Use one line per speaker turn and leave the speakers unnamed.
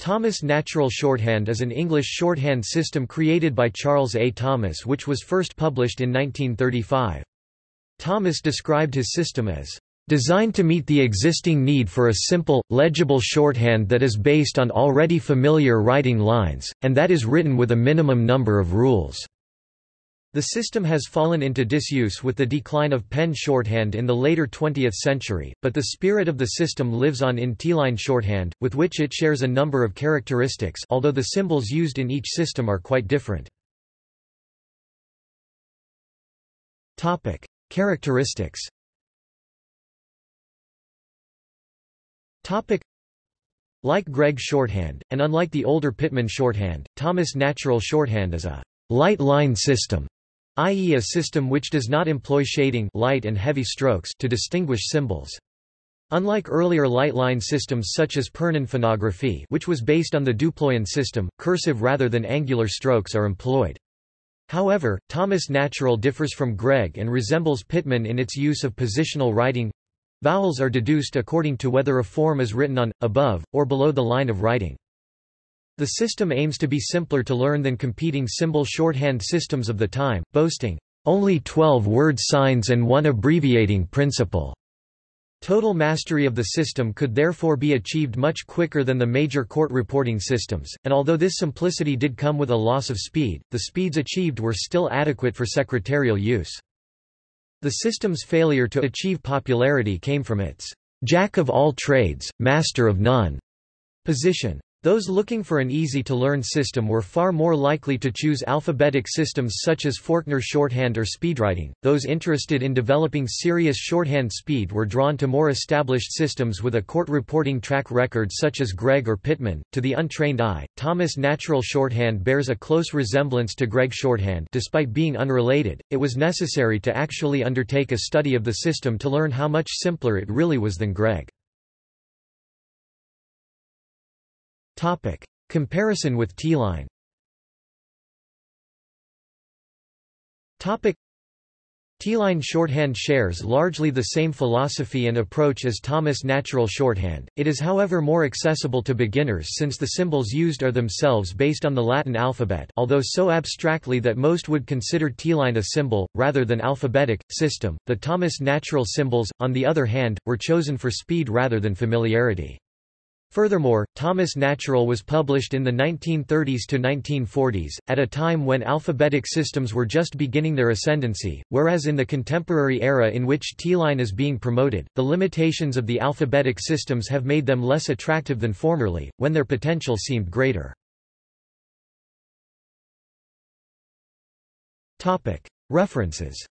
Thomas Natural Shorthand is an English shorthand system created by Charles A. Thomas which was first published in 1935. Thomas described his system as designed to meet the existing need for a simple, legible shorthand that is based on already familiar writing lines, and that is written with a minimum number of rules. The system has fallen into disuse with the decline of pen shorthand in the later 20th century, but the spirit of the system lives on in T-line shorthand, with which it shares a number of characteristics although the symbols used in each system are quite different. Characteristics Like Gregg shorthand, and unlike the older Pitman shorthand, Thomas Natural shorthand is a light line system i.e. a system which does not employ shading light and heavy strokes to distinguish symbols. Unlike earlier light line systems such as Pernin phonography which was based on the Duployan system, cursive rather than angular strokes are employed. However, Thomas Natural differs from Gregg and resembles Pitman in its use of positional writing. Vowels are deduced according to whether a form is written on, above, or below the line of writing. The system aims to be simpler to learn than competing symbol shorthand systems of the time, boasting, "...only 12 word signs and one abbreviating principle." Total mastery of the system could therefore be achieved much quicker than the major court reporting systems, and although this simplicity did come with a loss of speed, the speeds achieved were still adequate for secretarial use. The system's failure to achieve popularity came from its jack of all trades, master of none position. Those looking for an easy-to-learn system were far more likely to choose alphabetic systems such as Forkner shorthand or speedwriting. Those interested in developing serious shorthand speed were drawn to more established systems with a court reporting track record such as Gregg or Pitman. To the untrained eye, Thomas Natural shorthand bears a close resemblance to Gregg shorthand despite being unrelated. It was necessary to actually undertake a study of the system to learn how much simpler it really was than Gregg. Topic. Comparison with T-line Topic. T-line shorthand shares largely the same philosophy and approach as Thomas Natural shorthand, it is however more accessible to beginners since the symbols used are themselves based on the Latin alphabet although so abstractly that most would consider T-line a symbol, rather than alphabetic, system. The Thomas Natural symbols, on the other hand, were chosen for speed rather than familiarity. Furthermore, Thomas Natural was published in the 1930s to 1940s, at a time when alphabetic systems were just beginning their ascendancy, whereas in the contemporary era in which T-line is being promoted, the limitations of the alphabetic systems have made them less attractive than formerly, when their potential seemed greater. References